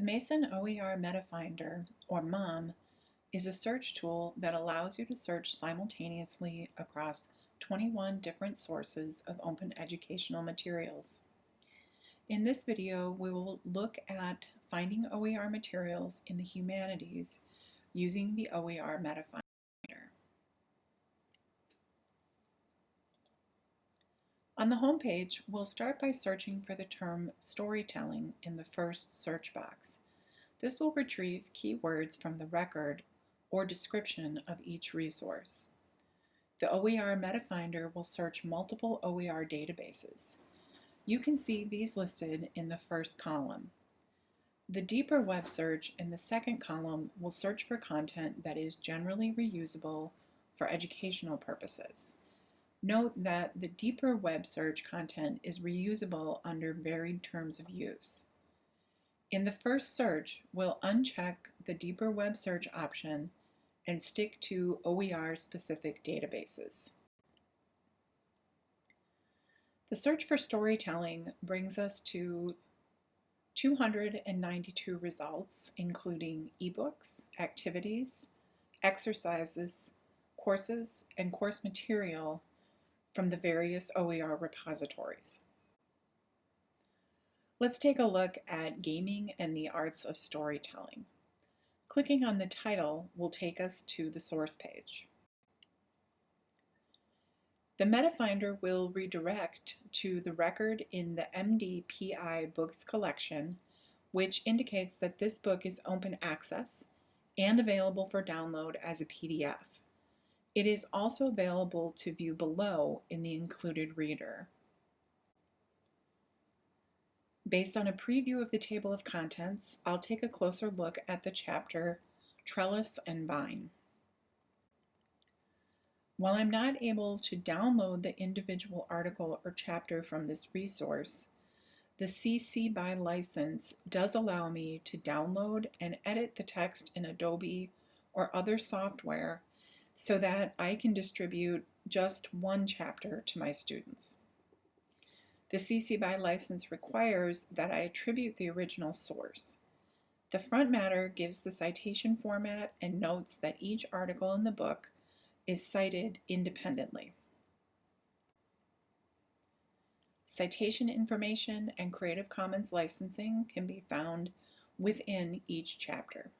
The Mason OER MetaFinder, or MOM, is a search tool that allows you to search simultaneously across 21 different sources of open educational materials. In this video, we will look at finding OER materials in the humanities using the OER MetaFinder. On the home page, we'll start by searching for the term storytelling in the first search box. This will retrieve keywords from the record or description of each resource. The OER MetaFinder will search multiple OER databases. You can see these listed in the first column. The deeper web search in the second column will search for content that is generally reusable for educational purposes. Note that the deeper web search content is reusable under varied terms of use. In the first search, we'll uncheck the deeper web search option and stick to OER-specific databases. The search for storytelling brings us to 292 results, including ebooks, activities, exercises, courses, and course material from the various OER repositories. Let's take a look at Gaming and the Arts of Storytelling. Clicking on the title will take us to the source page. The MetaFinder will redirect to the record in the MDPI Books collection, which indicates that this book is open access and available for download as a PDF. It is also available to view below in the included reader. Based on a preview of the table of contents, I'll take a closer look at the chapter Trellis and Vine. While I'm not able to download the individual article or chapter from this resource, the CC BY license does allow me to download and edit the text in Adobe or other software so that I can distribute just one chapter to my students. The CC BY license requires that I attribute the original source. The front matter gives the citation format and notes that each article in the book is cited independently. Citation information and Creative Commons licensing can be found within each chapter.